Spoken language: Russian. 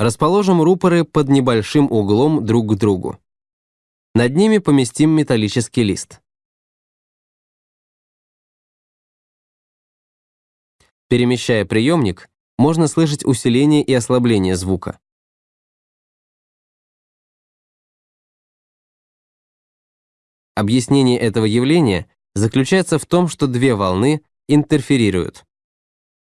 Расположим рупоры под небольшим углом друг к другу. Над ними поместим металлический лист. Перемещая приемник, можно слышать усиление и ослабление звука. Объяснение этого явления заключается в том, что две волны интерферируют.